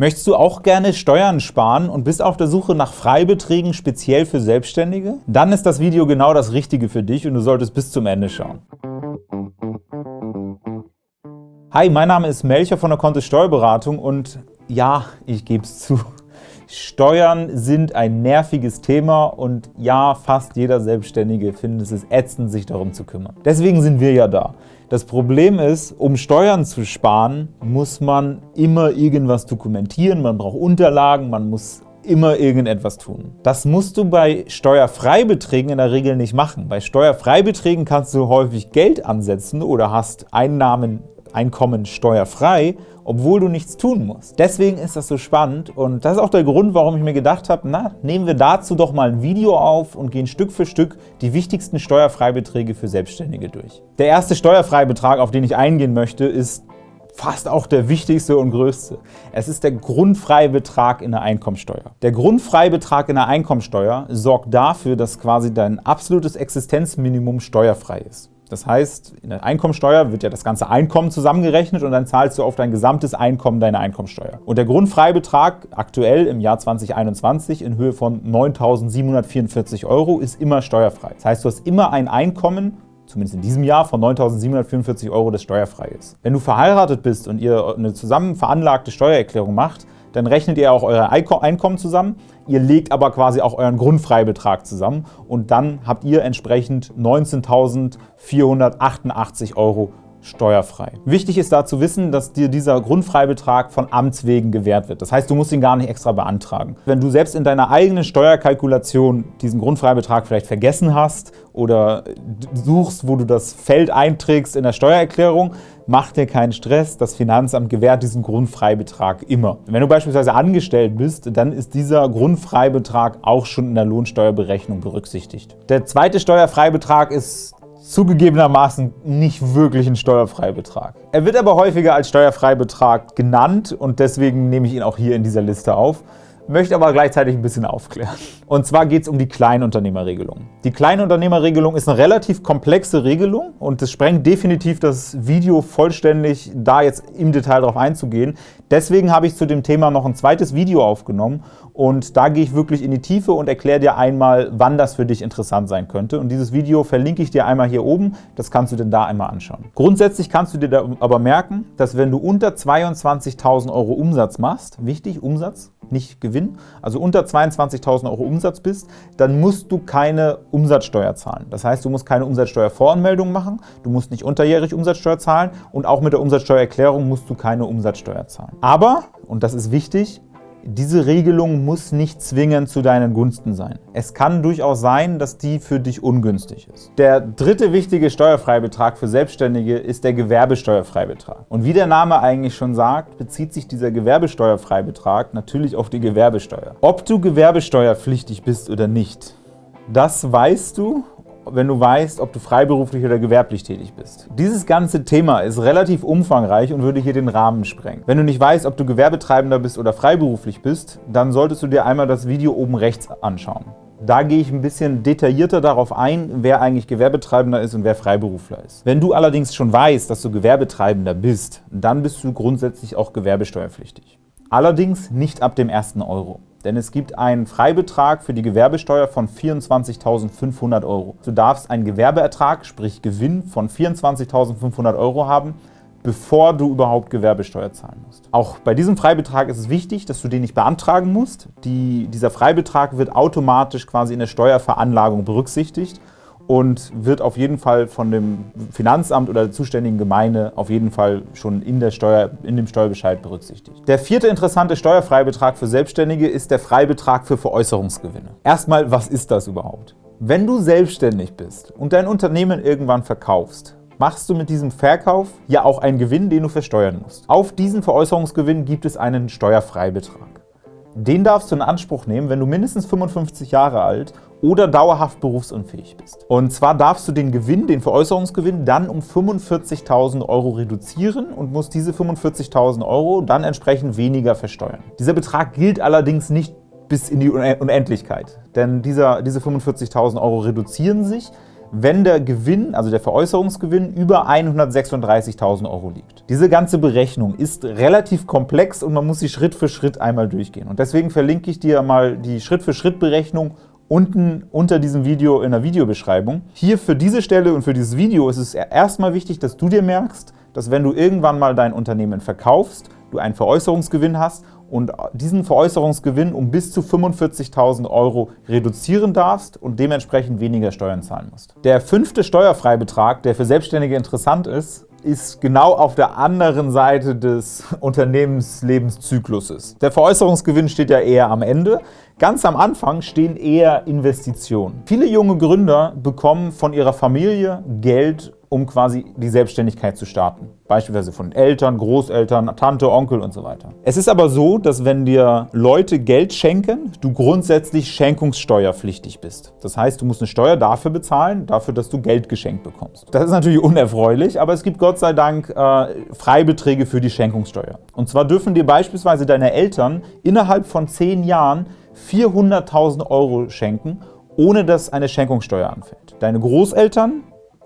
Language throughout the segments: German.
Möchtest du auch gerne Steuern sparen und bist auf der Suche nach Freibeträgen speziell für Selbstständige? Dann ist das Video genau das Richtige für dich und du solltest bis zum Ende schauen. Hi, mein Name ist Melcher von der Kontist Steuerberatung und ja, ich gebe es zu, Steuern sind ein nerviges Thema und ja, fast jeder Selbstständige findet es ätzend, sich darum zu kümmern. Deswegen sind wir ja da. Das Problem ist, um Steuern zu sparen, muss man immer irgendwas dokumentieren, man braucht Unterlagen, man muss immer irgendetwas tun. Das musst du bei Steuerfreibeträgen in der Regel nicht machen. Bei Steuerfreibeträgen kannst du häufig Geld ansetzen oder hast Einnahmen Einkommen steuerfrei, obwohl du nichts tun musst. Deswegen ist das so spannend und das ist auch der Grund, warum ich mir gedacht habe, na, nehmen wir dazu doch mal ein Video auf und gehen Stück für Stück die wichtigsten Steuerfreibeträge für Selbstständige durch. Der erste Steuerfreibetrag, auf den ich eingehen möchte, ist fast auch der wichtigste und größte. Es ist der Grundfreibetrag in der Einkommensteuer. Der Grundfreibetrag in der Einkommensteuer sorgt dafür, dass quasi dein absolutes Existenzminimum steuerfrei ist. Das heißt, in der Einkommensteuer wird ja das ganze Einkommen zusammengerechnet und dann zahlst du auf dein gesamtes Einkommen deine Einkommensteuer. Und der Grundfreibetrag aktuell im Jahr 2021 in Höhe von 9.744 Euro ist immer steuerfrei. Das heißt, du hast immer ein Einkommen zumindest in diesem Jahr, von 9.744 Euro, das steuerfrei ist. Wenn du verheiratet bist und ihr eine zusammen veranlagte Steuererklärung macht, dann rechnet ihr auch euer Einkommen zusammen, ihr legt aber quasi auch euren Grundfreibetrag zusammen und dann habt ihr entsprechend 19.488 Euro steuerfrei. Wichtig ist da zu wissen, dass dir dieser Grundfreibetrag von Amts wegen gewährt wird. Das heißt, du musst ihn gar nicht extra beantragen. Wenn du selbst in deiner eigenen Steuerkalkulation diesen Grundfreibetrag vielleicht vergessen hast oder suchst, wo du das Feld einträgst in der Steuererklärung, mach dir keinen Stress, das Finanzamt gewährt diesen Grundfreibetrag immer. Wenn du beispielsweise angestellt bist, dann ist dieser Grundfreibetrag auch schon in der Lohnsteuerberechnung berücksichtigt. Der zweite Steuerfreibetrag ist zugegebenermaßen nicht wirklich ein Steuerfreibetrag. Er wird aber häufiger als Steuerfreibetrag genannt und deswegen nehme ich ihn auch hier in dieser Liste auf möchte aber gleichzeitig ein bisschen aufklären. Und zwar geht es um die Kleinunternehmerregelung. Die Kleinunternehmerregelung ist eine relativ komplexe Regelung und es sprengt definitiv das Video vollständig, da jetzt im Detail darauf einzugehen. Deswegen habe ich zu dem Thema noch ein zweites Video aufgenommen und da gehe ich wirklich in die Tiefe und erkläre dir einmal, wann das für dich interessant sein könnte. Und dieses Video verlinke ich dir einmal hier oben, das kannst du dir da einmal anschauen. Grundsätzlich kannst du dir aber merken, dass wenn du unter 22.000 Euro Umsatz machst, wichtig, Umsatz, nicht Gewinn, also unter 22.000 Euro Umsatz bist, dann musst du keine Umsatzsteuer zahlen. Das heißt, du musst keine Umsatzsteuervoranmeldung machen, du musst nicht unterjährig Umsatzsteuer zahlen und auch mit der Umsatzsteuererklärung musst du keine Umsatzsteuer zahlen. Aber, und das ist wichtig, diese Regelung muss nicht zwingend zu deinen Gunsten sein. Es kann durchaus sein, dass die für dich ungünstig ist. Der dritte wichtige Steuerfreibetrag für Selbstständige ist der Gewerbesteuerfreibetrag. Und wie der Name eigentlich schon sagt, bezieht sich dieser Gewerbesteuerfreibetrag natürlich auf die Gewerbesteuer. Ob du gewerbesteuerpflichtig bist oder nicht, das weißt du wenn du weißt, ob du freiberuflich oder gewerblich tätig bist. Dieses ganze Thema ist relativ umfangreich und würde hier den Rahmen sprengen. Wenn du nicht weißt, ob du Gewerbetreibender bist oder freiberuflich bist, dann solltest du dir einmal das Video oben rechts anschauen. Da gehe ich ein bisschen detaillierter darauf ein, wer eigentlich Gewerbetreibender ist und wer Freiberufler ist. Wenn du allerdings schon weißt, dass du Gewerbetreibender bist, dann bist du grundsätzlich auch gewerbesteuerpflichtig. Allerdings nicht ab dem ersten Euro denn es gibt einen Freibetrag für die Gewerbesteuer von 24.500 Euro. Du darfst einen Gewerbeertrag, sprich Gewinn, von 24.500 Euro haben, bevor du überhaupt Gewerbesteuer zahlen musst. Auch bei diesem Freibetrag ist es wichtig, dass du den nicht beantragen musst. Die, dieser Freibetrag wird automatisch quasi in der Steuerveranlagung berücksichtigt und wird auf jeden Fall von dem Finanzamt oder der zuständigen Gemeinde auf jeden Fall schon in, der Steuer, in dem Steuerbescheid berücksichtigt. Der vierte interessante Steuerfreibetrag für Selbstständige ist der Freibetrag für Veräußerungsgewinne. Erstmal, was ist das überhaupt? Wenn du selbstständig bist und dein Unternehmen irgendwann verkaufst, machst du mit diesem Verkauf ja auch einen Gewinn, den du versteuern musst. Auf diesen Veräußerungsgewinn gibt es einen Steuerfreibetrag. Den darfst du in Anspruch nehmen, wenn du mindestens 55 Jahre alt oder dauerhaft berufsunfähig bist. Und zwar darfst du den Gewinn, den Veräußerungsgewinn, dann um 45.000 Euro reduzieren und musst diese 45.000 Euro dann entsprechend weniger versteuern. Dieser Betrag gilt allerdings nicht bis in die Unendlichkeit, denn dieser, diese 45.000 Euro reduzieren sich, wenn der Gewinn, also der Veräußerungsgewinn, über 136.000 € liegt. Diese ganze Berechnung ist relativ komplex und man muss sie Schritt für Schritt einmal durchgehen. Und deswegen verlinke ich dir mal die Schritt-für-Schritt-Berechnung unten unter diesem Video in der Videobeschreibung. Hier für diese Stelle und für dieses Video ist es erstmal wichtig, dass du dir merkst, dass wenn du irgendwann mal dein Unternehmen verkaufst, du einen Veräußerungsgewinn hast und diesen Veräußerungsgewinn um bis zu 45.000 € reduzieren darfst und dementsprechend weniger Steuern zahlen musst. Der fünfte Steuerfreibetrag, der für Selbstständige interessant ist, ist genau auf der anderen Seite des Unternehmenslebenszykluses. Der Veräußerungsgewinn steht ja eher am Ende. Ganz am Anfang stehen eher Investitionen. Viele junge Gründer bekommen von ihrer Familie Geld, um quasi die Selbstständigkeit zu starten. Beispielsweise von Eltern, Großeltern, Tante, Onkel und so weiter. Es ist aber so, dass wenn dir Leute Geld schenken, du grundsätzlich schenkungssteuerpflichtig bist. Das heißt, du musst eine Steuer dafür bezahlen, dafür, dass du Geld geschenkt bekommst. Das ist natürlich unerfreulich, aber es gibt Gott sei Dank äh, Freibeträge für die Schenkungssteuer. Und zwar dürfen dir beispielsweise deine Eltern innerhalb von zehn Jahren 400.000 € schenken, ohne dass eine Schenkungssteuer anfällt. Deine Großeltern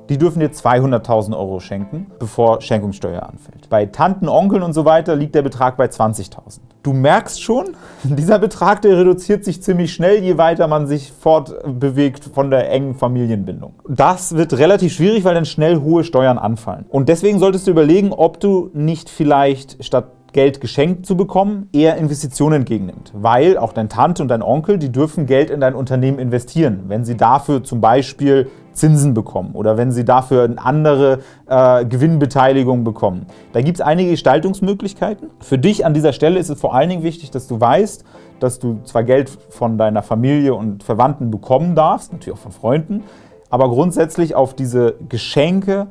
die dürfen dir 200.000 € schenken, bevor Schenkungssteuer anfällt. Bei Tanten, Onkeln und so weiter liegt der Betrag bei 20.000. Du merkst schon, dieser Betrag der reduziert sich ziemlich schnell, je weiter man sich fortbewegt von der engen Familienbindung. Das wird relativ schwierig, weil dann schnell hohe Steuern anfallen. Und deswegen solltest du überlegen, ob du nicht vielleicht statt Geld geschenkt zu bekommen, eher Investitionen entgegennimmt. Weil auch dein Tante und dein Onkel, die dürfen Geld in dein Unternehmen investieren, wenn sie dafür zum Beispiel Zinsen bekommen oder wenn sie dafür eine andere äh, Gewinnbeteiligung bekommen. Da gibt es einige Gestaltungsmöglichkeiten. Für dich an dieser Stelle ist es vor allen Dingen wichtig, dass du weißt, dass du zwar Geld von deiner Familie und Verwandten bekommen darfst, natürlich auch von Freunden, aber grundsätzlich auf diese Geschenke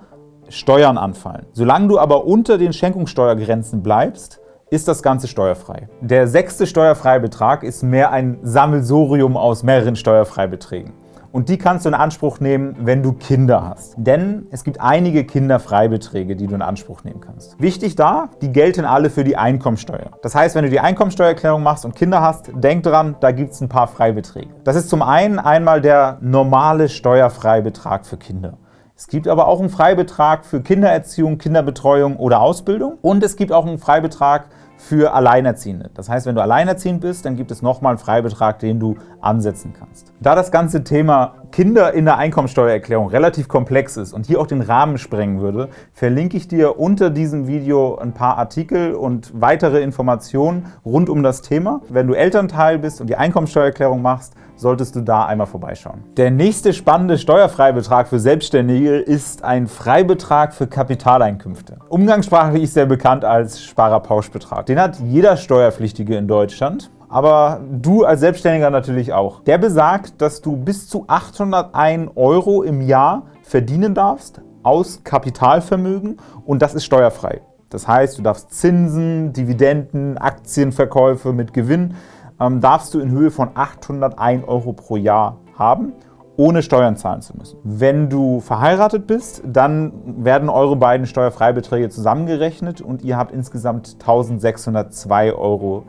Steuern anfallen. Solange du aber unter den Schenkungssteuergrenzen bleibst, ist das Ganze steuerfrei. Der sechste Steuerfreibetrag ist mehr ein Sammelsurium aus mehreren Steuerfreibeträgen. Und die kannst du in Anspruch nehmen, wenn du Kinder hast. Denn es gibt einige Kinderfreibeträge, die du in Anspruch nehmen kannst. Wichtig da, die gelten alle für die Einkommensteuer. Das heißt, wenn du die Einkommensteuererklärung machst und Kinder hast, denk dran, da gibt es ein paar Freibeträge. Das ist zum einen einmal der normale Steuerfreibetrag für Kinder. Es gibt aber auch einen Freibetrag für Kindererziehung, Kinderbetreuung oder Ausbildung und es gibt auch einen Freibetrag für Alleinerziehende. Das heißt, wenn du alleinerziehend bist, dann gibt es nochmal einen Freibetrag, den du ansetzen kannst. Da das ganze Thema Kinder in der Einkommensteuererklärung relativ komplex ist und hier auch den Rahmen sprengen würde, verlinke ich dir unter diesem Video ein paar Artikel und weitere Informationen rund um das Thema. Wenn du Elternteil bist und die Einkommensteuererklärung machst, solltest du da einmal vorbeischauen. Der nächste spannende Steuerfreibetrag für Selbstständige ist ein Freibetrag für Kapitaleinkünfte. Umgangssprachlich ist er bekannt als Sparerpauschbetrag. Den hat jeder Steuerpflichtige in Deutschland aber du als Selbstständiger natürlich auch. Der besagt, dass du bis zu 801 € im Jahr verdienen darfst aus Kapitalvermögen und das ist steuerfrei. Das heißt, du darfst Zinsen, Dividenden, Aktienverkäufe mit Gewinn ähm, darfst du in Höhe von 801 € pro Jahr haben ohne Steuern zahlen zu müssen. Wenn du verheiratet bist, dann werden eure beiden Steuerfreibeträge zusammengerechnet und ihr habt insgesamt 1602 €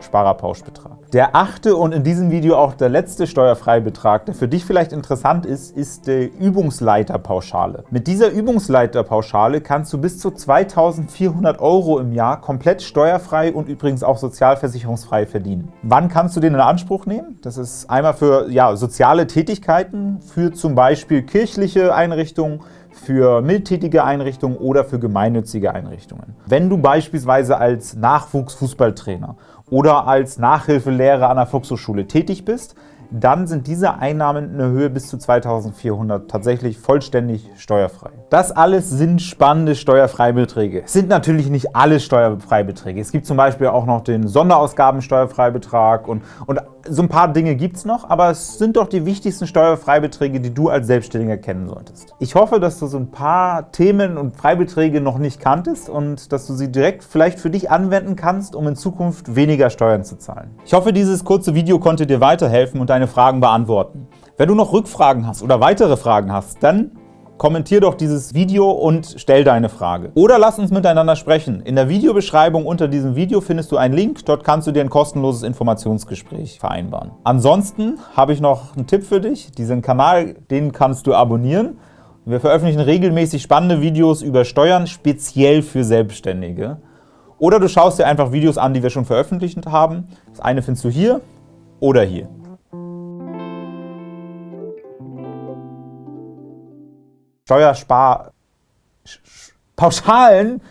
Sparerpauschbetrag. Der achte und in diesem Video auch der letzte Steuerfreibetrag, der für dich vielleicht interessant ist, ist die Übungsleiterpauschale. Mit dieser Übungsleiterpauschale kannst du bis zu 2.400 € im Jahr komplett steuerfrei und übrigens auch sozialversicherungsfrei verdienen. Wann kannst du den in Anspruch nehmen? Das ist einmal für ja, soziale Tätigkeiten, für zum Beispiel kirchliche Einrichtungen, für mildtätige Einrichtungen oder für gemeinnützige Einrichtungen. Wenn du beispielsweise als Nachwuchsfußballtrainer oder als Nachhilfelehrer an der Volkshochschule tätig bist, dann sind diese Einnahmen in der Höhe bis zu 2.400 tatsächlich vollständig steuerfrei. Das alles sind spannende Steuerfreibeträge. Es sind natürlich nicht alle Steuerfreibeträge. Es gibt zum Beispiel auch noch den Sonderausgabensteuerfreibetrag und, und so ein paar Dinge gibt es noch, aber es sind doch die wichtigsten Steuerfreibeträge, die du als Selbstständiger kennen solltest. Ich hoffe, dass du so ein paar Themen und Freibeträge noch nicht kanntest und dass du sie direkt vielleicht für dich anwenden kannst, um in Zukunft weniger Steuern zu zahlen. Ich hoffe, dieses kurze Video konnte dir weiterhelfen und deine Fragen beantworten. Wenn du noch Rückfragen hast oder weitere Fragen hast, dann kommentier doch dieses Video und stell deine Frage. Oder lass uns miteinander sprechen. In der Videobeschreibung unter diesem Video findest du einen Link, dort kannst du dir ein kostenloses Informationsgespräch vereinbaren. Ansonsten habe ich noch einen Tipp für dich. Diesen Kanal, den kannst du abonnieren. Wir veröffentlichen regelmäßig spannende Videos über Steuern, speziell für Selbstständige. Oder du schaust dir einfach Videos an, die wir schon veröffentlicht haben. Das eine findest du hier oder hier. Steuerspar... Pauschalen